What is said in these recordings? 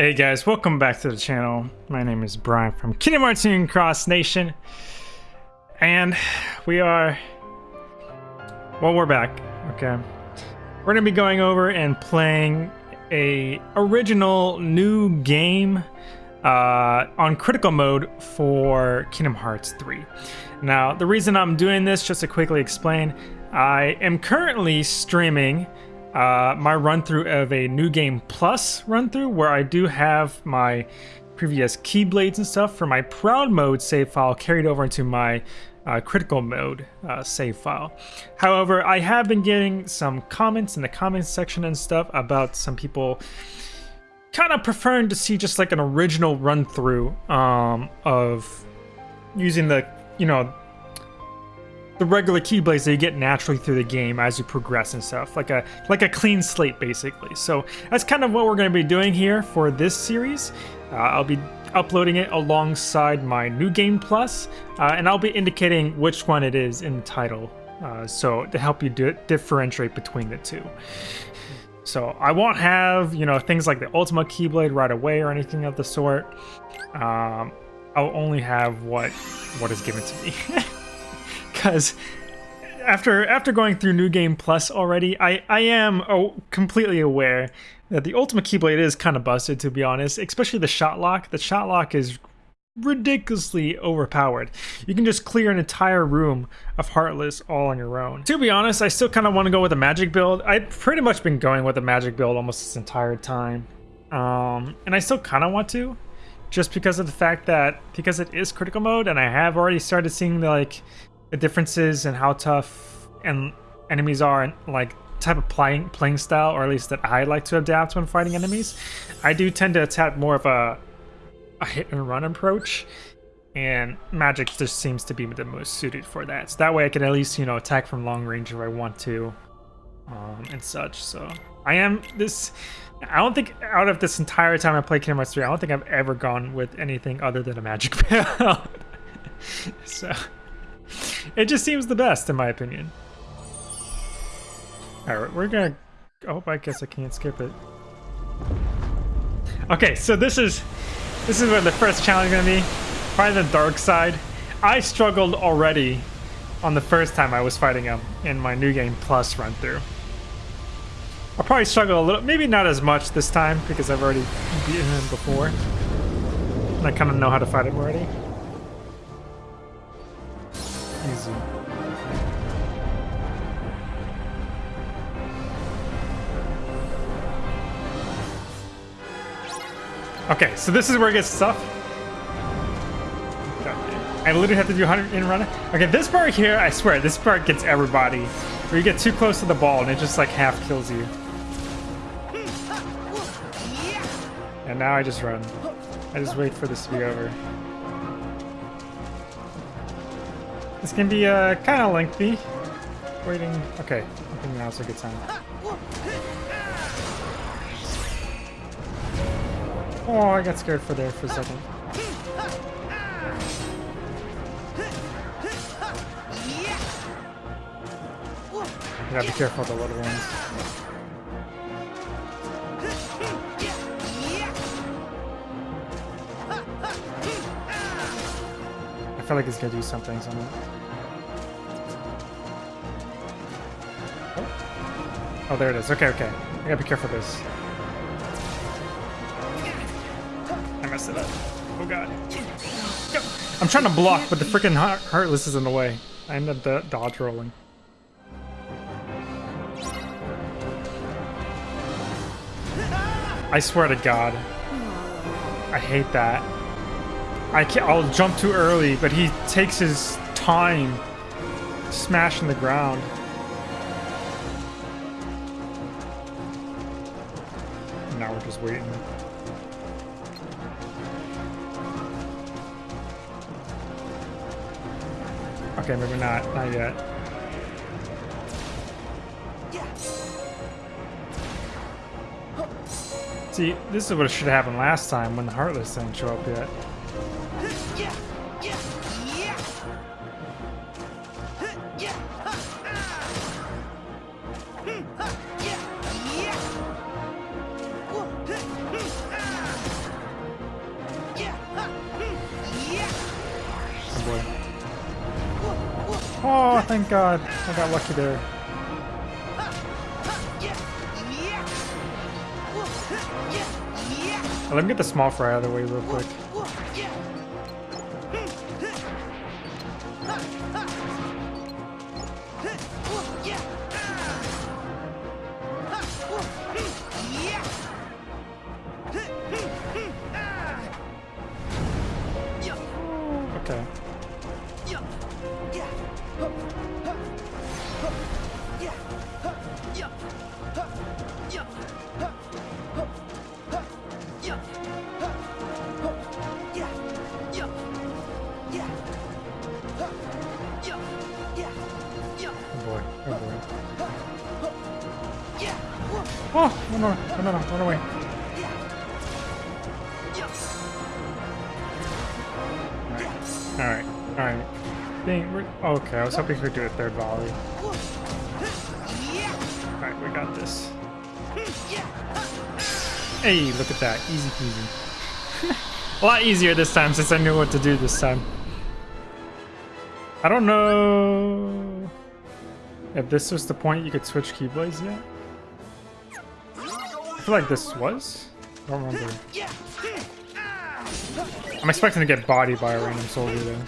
Hey guys, welcome back to the channel. My name is Brian from Kingdom Hearts Union Cross Nation. And we are... Well, we're back, okay? We're going to be going over and playing a original new game uh, on critical mode for Kingdom Hearts 3. Now, the reason I'm doing this, just to quickly explain, I am currently streaming uh, my run through of a new game plus run through where I do have my previous keyblades and stuff for my proud mode save file carried over into my uh, critical mode uh, save file. However, I have been getting some comments in the comments section and stuff about some people kind of preferring to see just like an original run through um, of using the, you know, the regular keyblades that you get naturally through the game as you progress and stuff, like a like a clean slate basically. So that's kind of what we're going to be doing here for this series. Uh, I'll be uploading it alongside my new game plus, uh, and I'll be indicating which one it is in the title, uh, so to help you differentiate between the two. So I won't have you know things like the Ultima Keyblade right away or anything of the sort. Um, I'll only have what what is given to me. because after after going through New Game Plus already, I I am oh, completely aware that the Ultimate Keyblade is kind of busted to be honest, especially the shot lock. The shot lock is ridiculously overpowered. You can just clear an entire room of Heartless all on your own. To be honest, I still kind of want to go with a magic build. I've pretty much been going with a magic build almost this entire time. Um, and I still kind of want to, just because of the fact that, because it is critical mode, and I have already started seeing the, like, the differences in how tough and enemies are and like type of playing playing style or at least that I like to adapt when fighting enemies. I do tend to attack more of a, a hit and run approach and magic just seems to be the most suited for that. So that way I can at least you know attack from long range if I want to um, and such. So I am this I don't think out of this entire time I played Kingdom Hearts 3 I don't think I've ever gone with anything other than a magic build so it just seems the best, in my opinion. Alright, we're gonna... Oh, I guess I can't skip it. Okay, so this is... This is what the first challenge is gonna be. Fighting the dark side. I struggled already on the first time I was fighting him in my New Game Plus run through. I'll probably struggle a little, maybe not as much this time because I've already beaten him before. And I kind of know how to fight him already. Easy. Okay, so this is where it gets tough. I literally have to do 100 in run. Okay, this part here, I swear, this part gets everybody. Where you get too close to the ball and it just like half kills you. And now I just run. I just wait for this to be over. This can be uh, kind of lengthy. Waiting. Okay, I think now's a good time. Oh, I got scared for there for a second. You gotta be careful of the little ones. Feel like it's gonna do something. something. Oh. there it is. Okay, okay. I gotta be careful of this. I messed it up. Oh god. Go. I'm trying to block, but the freaking Heartless is in the way. I ended up dodge rolling. I swear to God. I hate that. I can't, I'll jump too early, but he takes his time smashing the ground. Now we're just waiting. Okay, maybe not. Not yet. See, this is what should have happened last time when the Heartless didn't show up yet. Oh, thank God. I got lucky there. Let me get the small fry out of the way real quick. Oh, no, no, no, no, no, run away. Alright, alright. Okay, I was hoping we could do a third volley. Alright, we got this. Hey, look at that. Easy peasy. a lot easier this time since I knew what to do this time. I don't know if this was the point you could switch Keyblades yet I feel like this was? I don't remember. I'm expecting to get bodied by a random soldier though.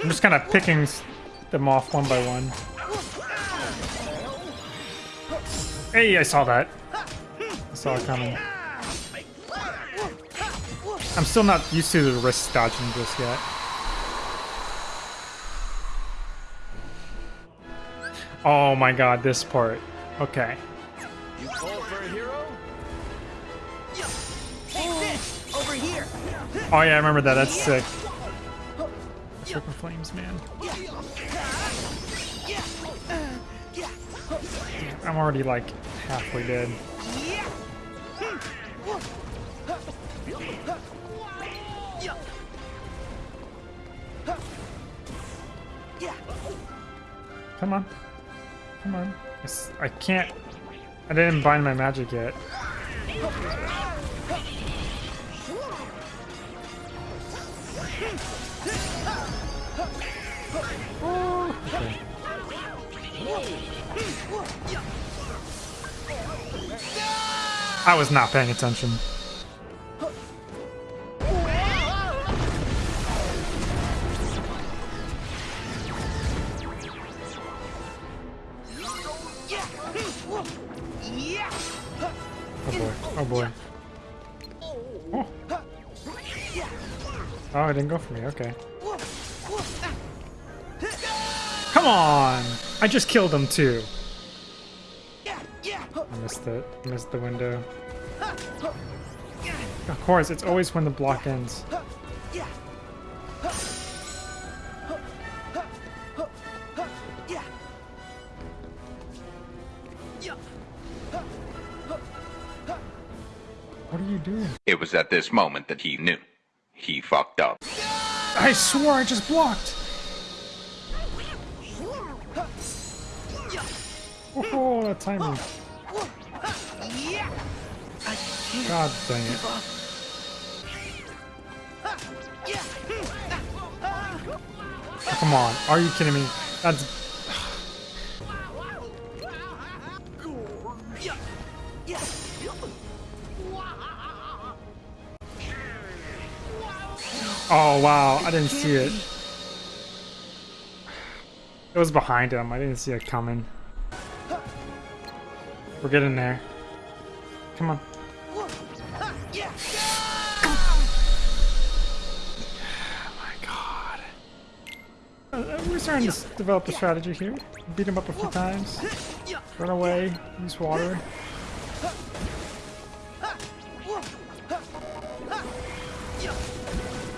I'm just kind of picking them off one by one. Hey, I saw that. Saw coming. I'm still not used to the risk dodging just yet. Oh my god, this part. Okay. You call for a hero? Over here. Oh yeah, I remember that. That's sick. Super flames, man. I'm already like halfway dead. Come on. Come on. I can't... I didn't bind my magic yet. Oh, okay. I was not paying attention. Oh boy. Oh. Boy. Oh, it didn't go for me. Okay. Come on! I just killed him too. I missed it. Missed the window. Of course, it's always when the block ends. What are you doing? It was at this moment that he knew. He fucked up. I swore I just blocked! Oh, that timing. God dang it. Oh, come on, are you kidding me? That's Oh, wow. I didn't see it. It was behind him. I didn't see it coming. We're getting there. Come on. Starting to develop a strategy here. Beat him up a few times. Run away. Use water.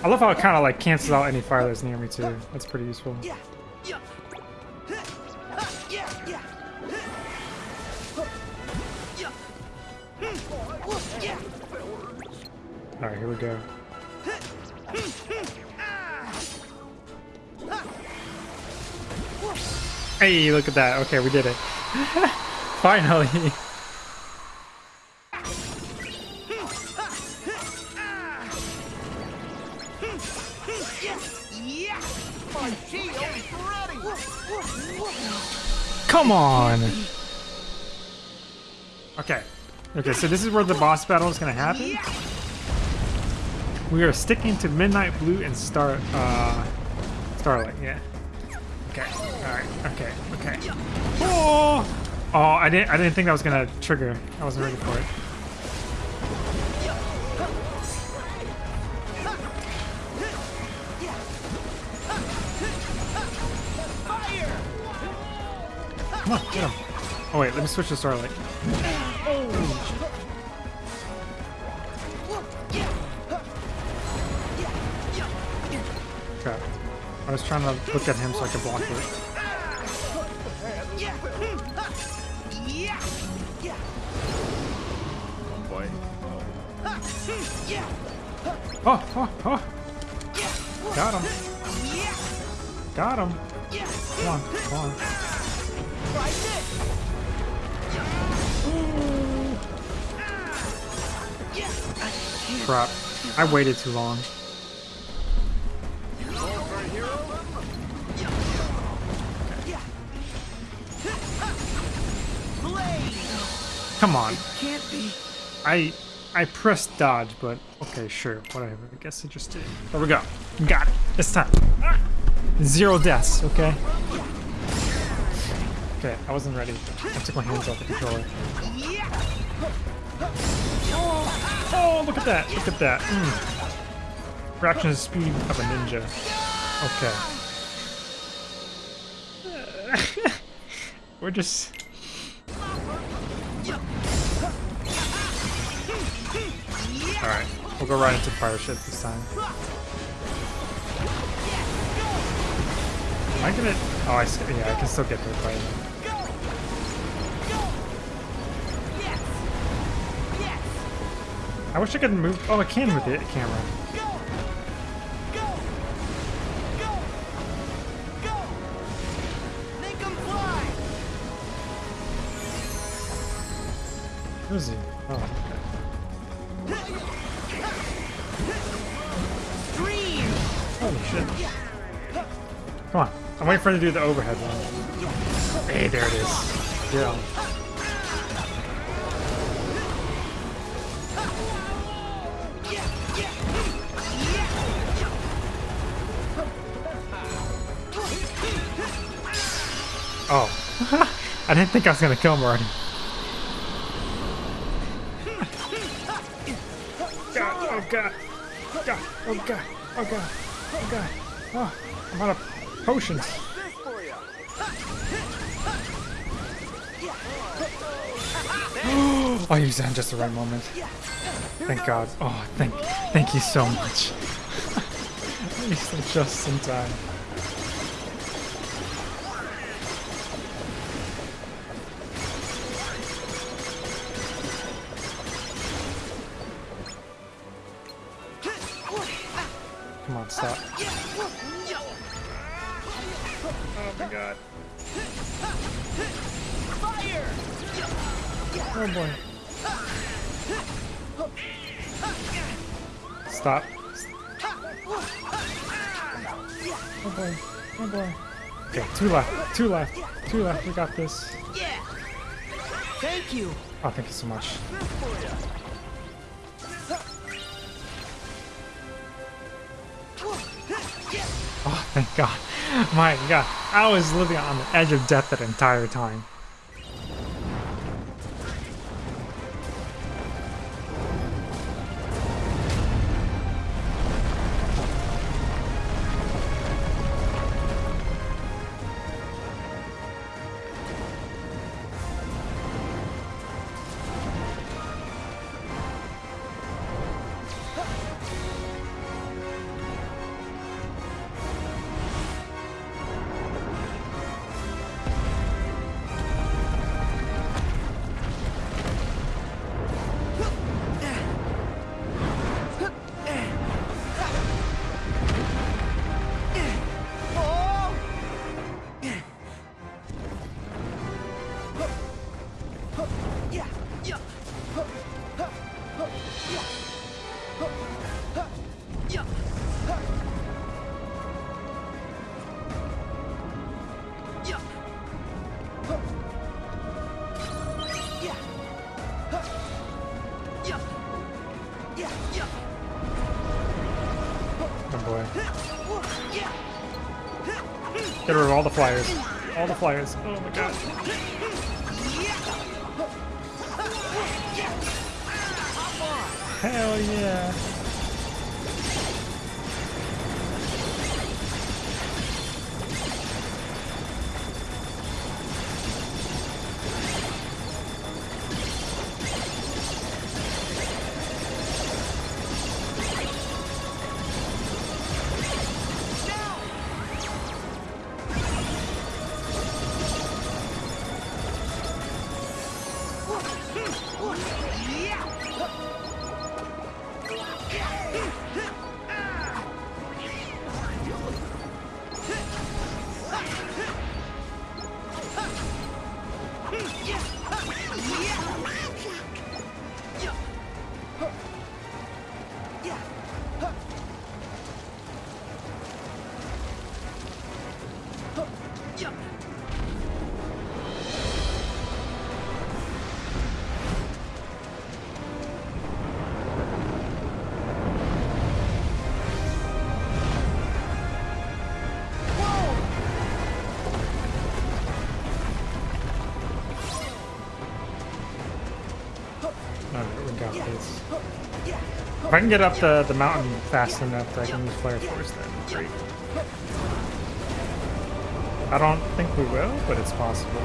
I love how it kind of like cancels out any fire that's near me too. That's pretty useful. Alright, here we go. Hey, look at that. Okay, we did it. Finally. Come on. Okay. Okay, so this is where the boss battle is gonna happen. We are sticking to Midnight Blue and Star uh Starlight, yeah. Okay. Alright, okay, okay. Oh! Oh, I didn't I didn't think that was gonna trigger. I wasn't ready for it. Come on, get him. Oh wait, let me switch to Starlight. Crap. I was trying to look at him so I could block it. Oh, oh, oh! Got him. Got him. Come on, come on. Try! Crap. I waited too long. Come on. Can't be. I I pressed dodge, but okay, sure, whatever. I guess I just did. There we go. Got it. This time. Zero deaths, okay? Okay, I wasn't ready. I took my hands off the controller. Oh, look at that! Look at that! Mm. The speed of a ninja. Okay. We're just. Alright, we'll go right into fire ship this time. Am I gonna. Oh, I, yeah, I can still get hit by! I wish I could move. Oh, I can with the camera. Waiting for him to do the overhead one. Hey, there it is. Yeah. Oh. I didn't think I was gonna kill him already. Oh, god, oh god. God, oh god, oh god, oh god. Oh, I'm out of potions. Used that in just the right moment. Thank God. Oh, thank, thank you so much. Used them just in time. Two left. Two left. Two left. We got this. Yeah! Thank you! Oh, thank you so much. Oh, thank God. My God. I was living on the edge of death that entire time. Boy. Get rid of all the flyers. All the flyers. Oh my god. Hell yeah. I can get up the, the mountain fast enough that I can use Flare Force, then great. I don't think we will, but it's possible.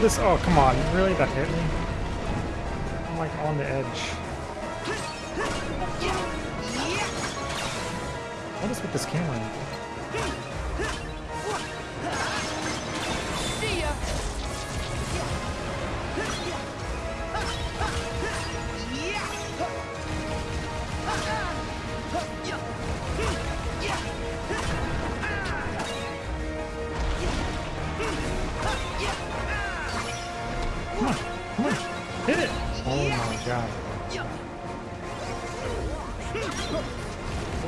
At this. Oh, come on. Really? That hit me? I'm like on the edge. What is with this camera? God.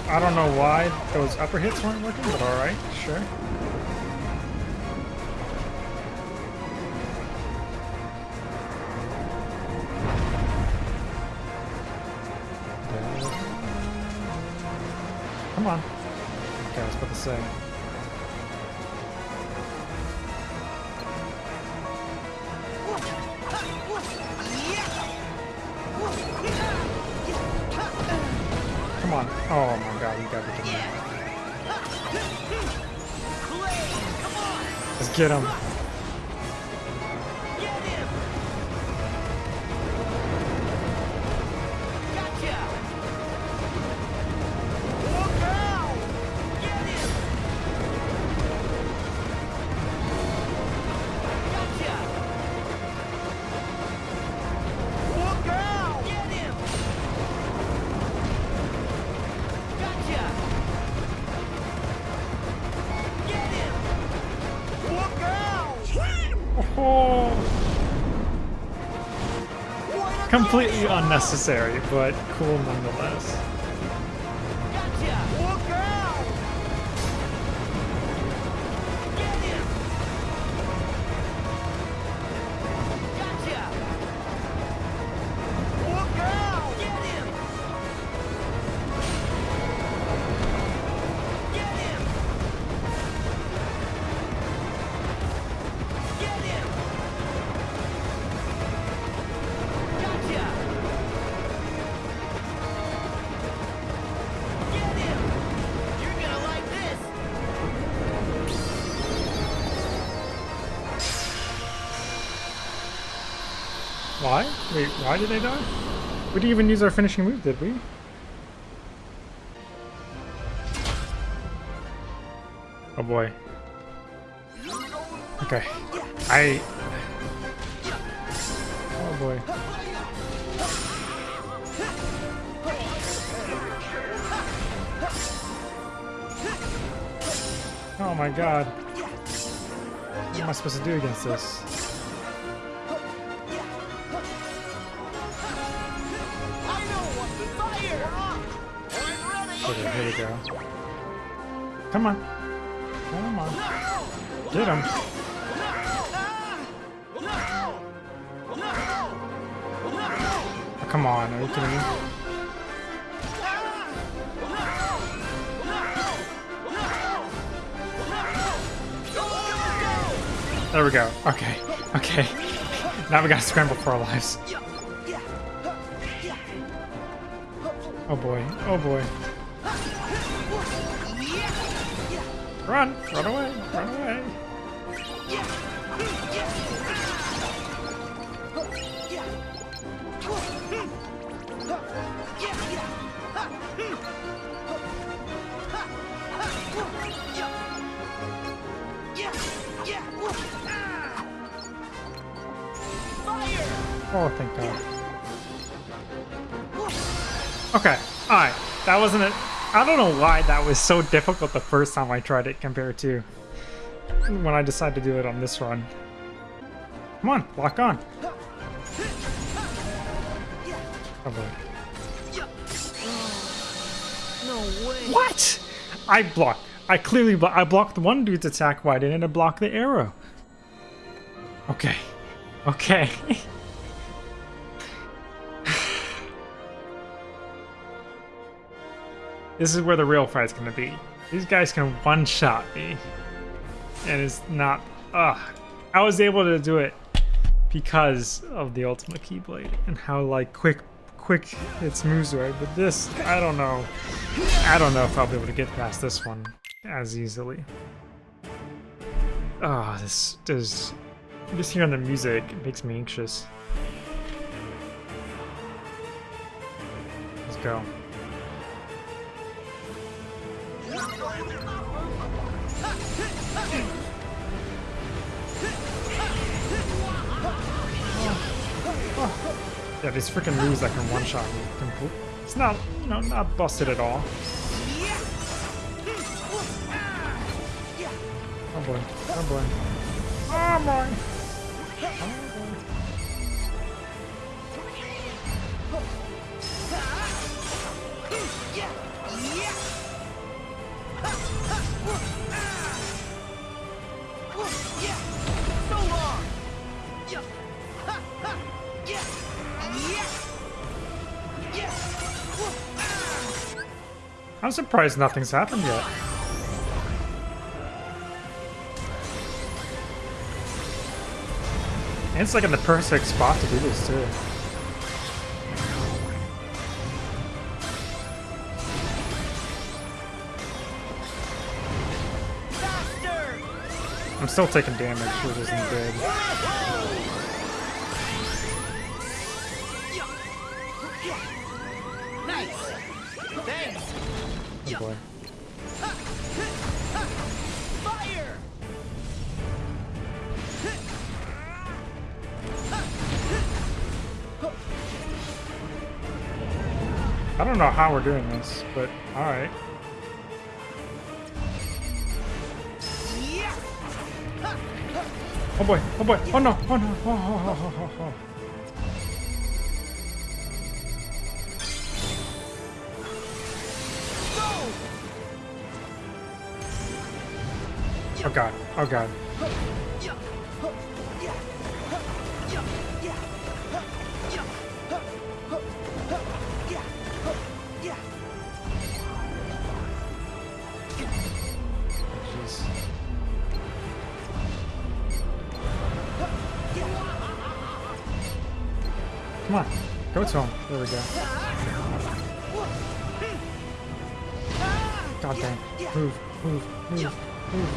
I don't know why those upper hits weren't working, but alright, sure. Come on. Oh my god, you gotta kidding me. Let's get him. Unnecessary, but cool nonetheless. Why? Wait, why did they die? We didn't even use our finishing move, did we? Oh boy. Okay. I. Oh boy. Oh my god. What am I supposed to do against this? Go. Come on. Come on. Get him. Oh, come on, are you kidding me? There we go. Okay. Okay. Now we gotta scramble for our lives. Oh boy. Oh boy. Run! Run away! Run away! Yeah, yeah. Fire Oh, thank God. Okay, alright. That wasn't it. I don't know why that was so difficult the first time I tried it compared to when I decided to do it on this run. Come on, lock on. Oh. No way! What? I blocked. I clearly blo I blocked one dude's attack. Why didn't I block the arrow? Okay. Okay. this is where the real fight's gonna be. These guys can one-shot me. And it's not... Ugh. I was able to do it because of the Ultimate Keyblade and how, like, quick quick its moves were. But this, I don't know. I don't know if I'll be able to get past this one as easily. Ah, this does... Just hearing the music makes me anxious. Let's go. Yeah, these freaking moves that can one-shot me. It's not, you know, not busted at all. Oh boy. Oh boy. Oh boy. Oh. I'm surprised nothing's happened yet. And it's like in the perfect spot to do this too. I'm still taking damage, which isn't good. Don't know how we're doing this, but alright. Oh boy, oh boy, oh no, oh no, oh, oh, oh, oh, oh, oh. Oh, oh god, oh god. Go to. There we go. God dang. Move, move, move, move.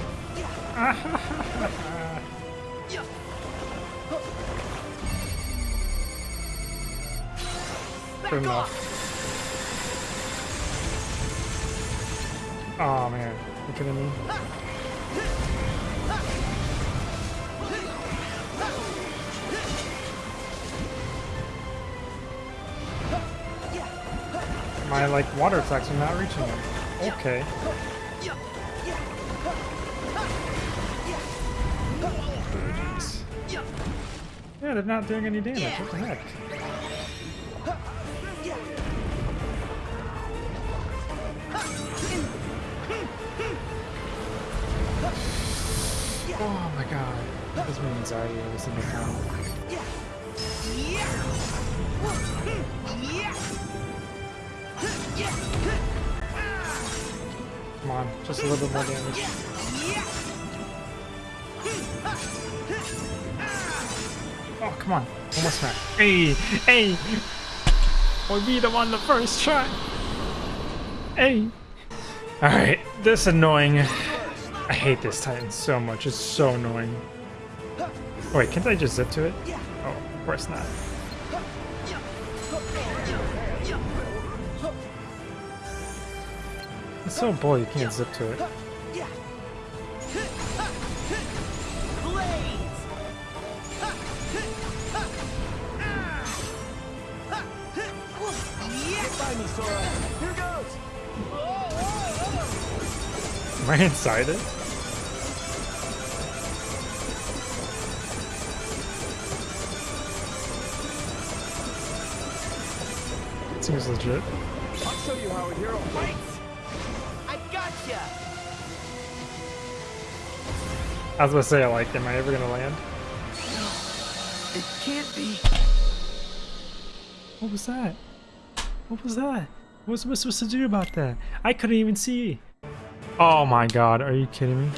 Good enough. Oh man, you kidding me? Like water attacks are not reaching them. Okay. Jeez. Yeah, they're not doing any damage. What the heck? Oh my god. That gives me anxiety every single time. Come on, just a little bit more damage. Oh, come on. Almost smack. Hey! Hey! We beat him on the first try! Hey! Alright, this annoying. I hate this Titan so much. It's so annoying. Oh, wait, can't I just zip to it? Oh, of course not. It's so bull you can't zip to it. Find me, Sora. Here goes. Am I inside it? Seems legit. I'll show you how a hero fights. I gotcha. I was gonna say, I like, am I ever gonna land? It can't be. What was that? What was that? What was I supposed to do about that? I couldn't even see. Oh my god, are you kidding me?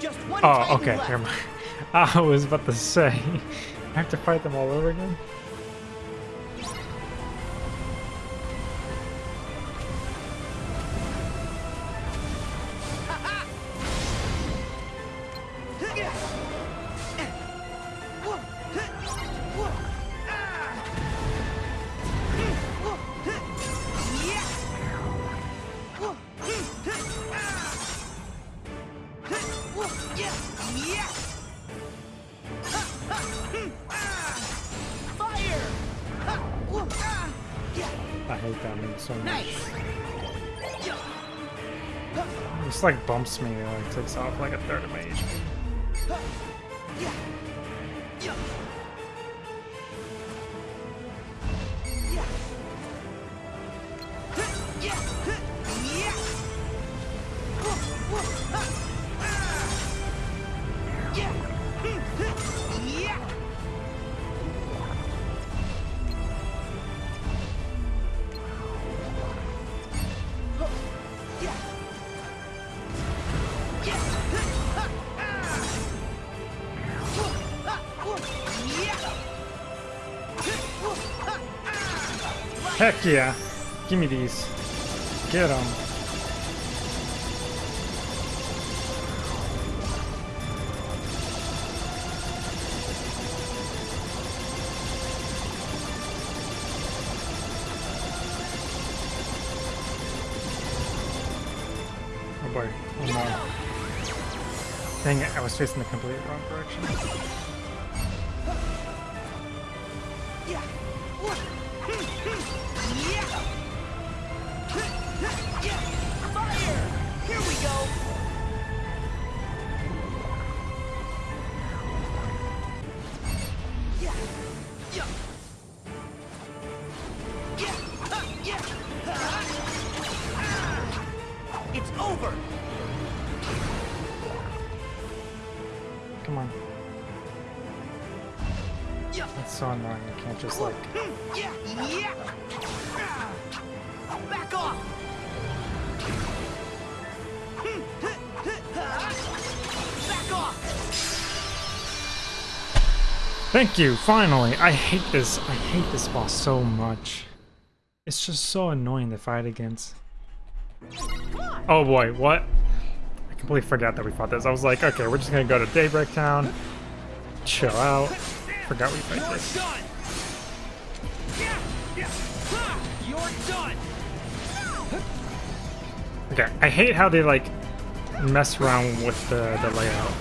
Just one Oh, okay, left. never mind. I was about to say, I have to fight them all over again? Bumps me like takes off like a third of my HP. Heck yeah. Give me these. Get them. Oh boy. Oh no. Dang it, I was facing the complete wrong direction. So annoying. You can't just like. Yeah, yeah. Back off. Back off. Thank you, finally! I hate this. I hate this boss so much. It's just so annoying to fight against. Oh boy, what? I completely forgot that we fought this. I was like, okay, we're just gonna go to Daybreak Town, chill out. Forgot we fight You're this. done. Yeah, yeah. Ha! You're done. Okay, I hate how they like mess around with the, the layout.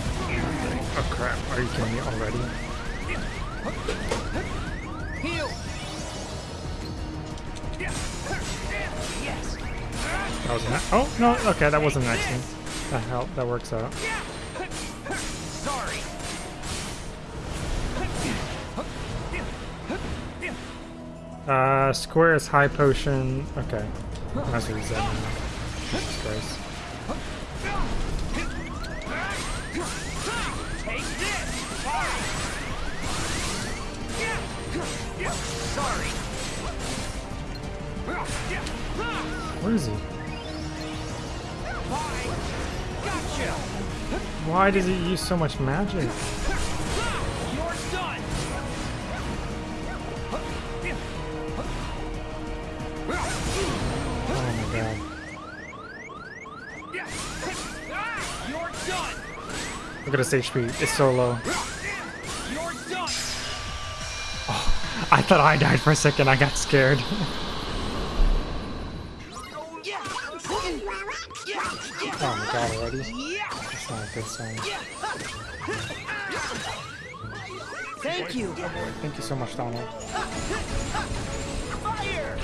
Oh crap, are you kidding me already? Heal. That was an Oh, no, okay, that wasn't an accident. That helped, that works out. Uh, square is high potion. Okay. Might as well use. Jesus Christ. Sorry. Where is he? Why does he use so much magic? Look at his HP. It's so low. You're. I thought I died for a second. I got scared. Oh my god, already? That's not a good sign. Thank you. Thank you so much, Donald. Fire.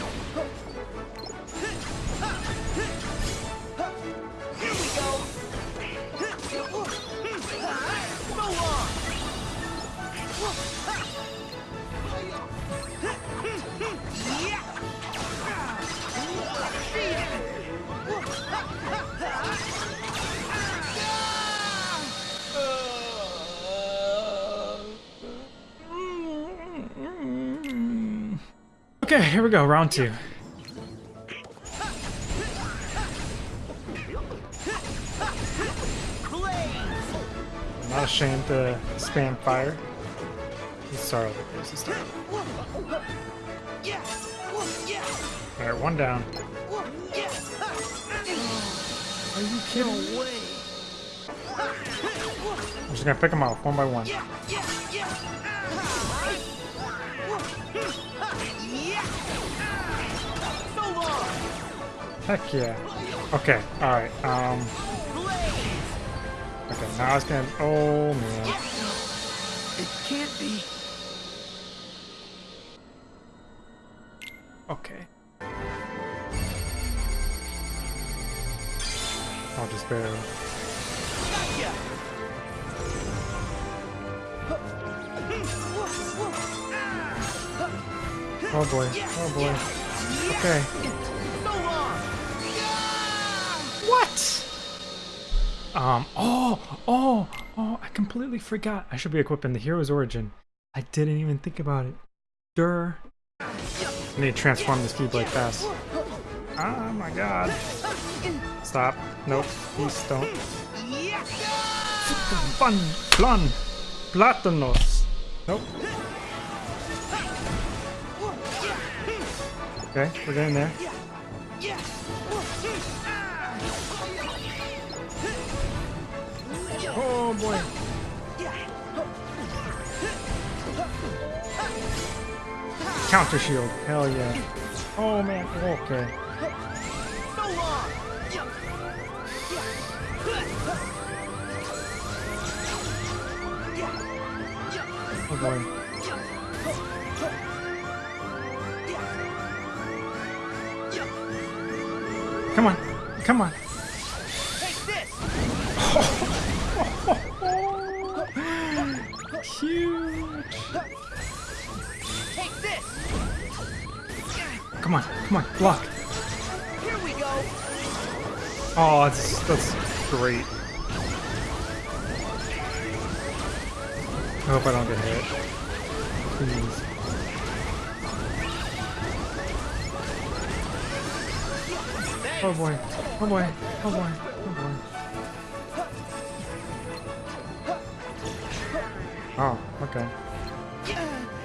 Okay, here we go. Round two. I'm not ashamed to spam fire. Let's start over. Let's start over. Alright, one down. Are you kidding? I'm just gonna pick them off one by one. Heck yeah. Okay, alright, um... Okay, now it's gonna... Oh, man. It can't be. Okay. I'll just barely... Oh boy, oh boy. Okay. Um, oh, oh, oh, I completely forgot. I should be equipping the hero's origin. I didn't even think about it. Dur. I need to transform this Keyblade fast. Oh my god. Stop. Nope. Please don't. Fun. Plan. Platanos. Nope. Okay, we're getting there. Boy. Counter shield. Hell yeah. Oh man. Okay. Oh. Come on. Come on. Come on. Come on. Block. Here we go. Oh, that's that's great. I hope I don't get hit. Please. Oh boy. Oh boy. Oh boy. Oh boy. Oh, okay.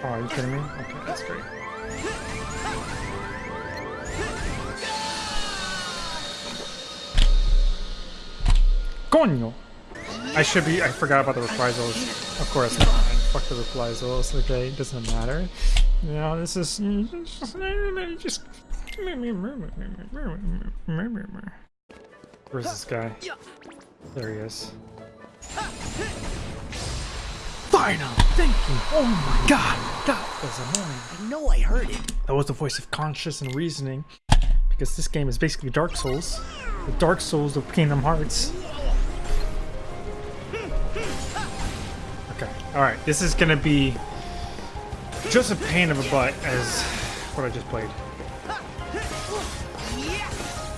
Oh, are you kidding me? Okay, that's great. Coño! I should be. I forgot about the reprisals. Of course. Fuck the reprisals. Okay, it doesn't matter. You know, this is just. Where's this guy? There he is. Final! Thank you! Oh my god! That was annoying. I know I heard it. That was the voice of conscious and reasoning. Because this game is basically Dark Souls. The Dark Souls of Kingdom Hearts. Okay, alright. This is gonna be just a pain of a butt as what I just played.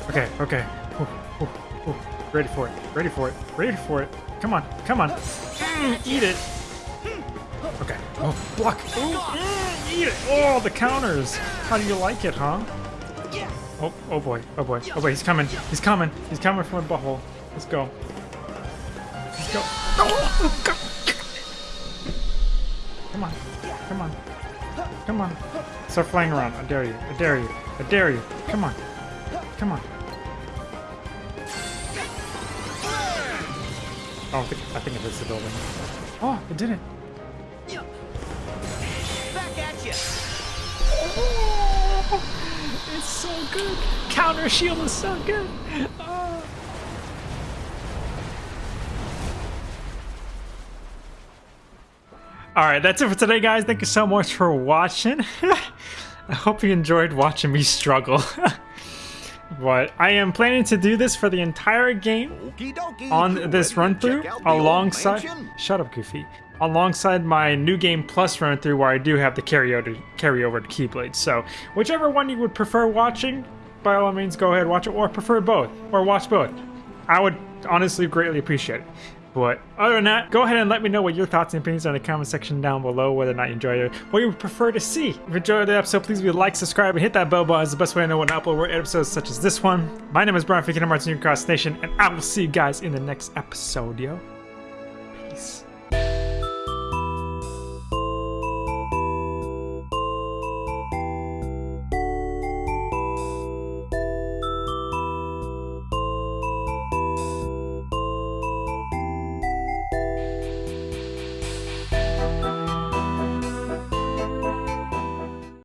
Okay, okay. Ooh, ooh, ooh. Ready for it. Ready for it. Ready for it. Come on, come on. Mm, eat it. Oh, block. Mm, eat it. Oh, the counters. How do you like it, huh? Oh, oh boy. Oh boy. Oh boy, he's coming. He's coming. He's coming from a butthole. Let's go. Let's go. Oh, go. Come on. Come on. Come on. Start flying around. I dare you. I dare you. I dare you. Come on. Come on. Oh, I think, I think it hits the building. Oh, it didn't. Back so good. Counter shield is so good. Oh. All right, that's it for today, guys. Thank you so much for watching. I hope you enjoyed watching me struggle. but I am planning to do this for the entire game on this run through Check out the old alongside shut up goofy alongside my new game plus run through where I do have the carry over carry over to Keyblade so whichever one you would prefer watching by all means go ahead watch it or prefer both or watch both I would honestly greatly appreciate it but other than that, go ahead and let me know what your thoughts and opinions are in the comment section down below, whether or not you enjoyed it, what you would prefer to see. If you enjoyed the episode, please be like, subscribe, and hit that bell button. It's the best way to know when I upload more episodes such as this one. My name is Brian Hearts New Cross Nation, and I will see you guys in the next episode, yo.